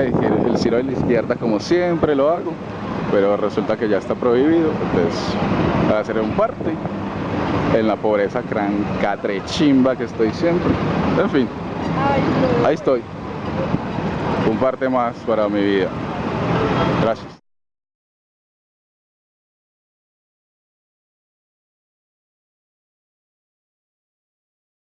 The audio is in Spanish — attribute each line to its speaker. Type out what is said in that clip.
Speaker 1: hice el giro de la izquierda como siempre lo hago, pero resulta que ya está prohibido, entonces voy a hacer un parte en la pobreza catrechimba que estoy siempre. En fin, ahí estoy. Un parte más para mi vida. Gracias.